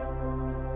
Música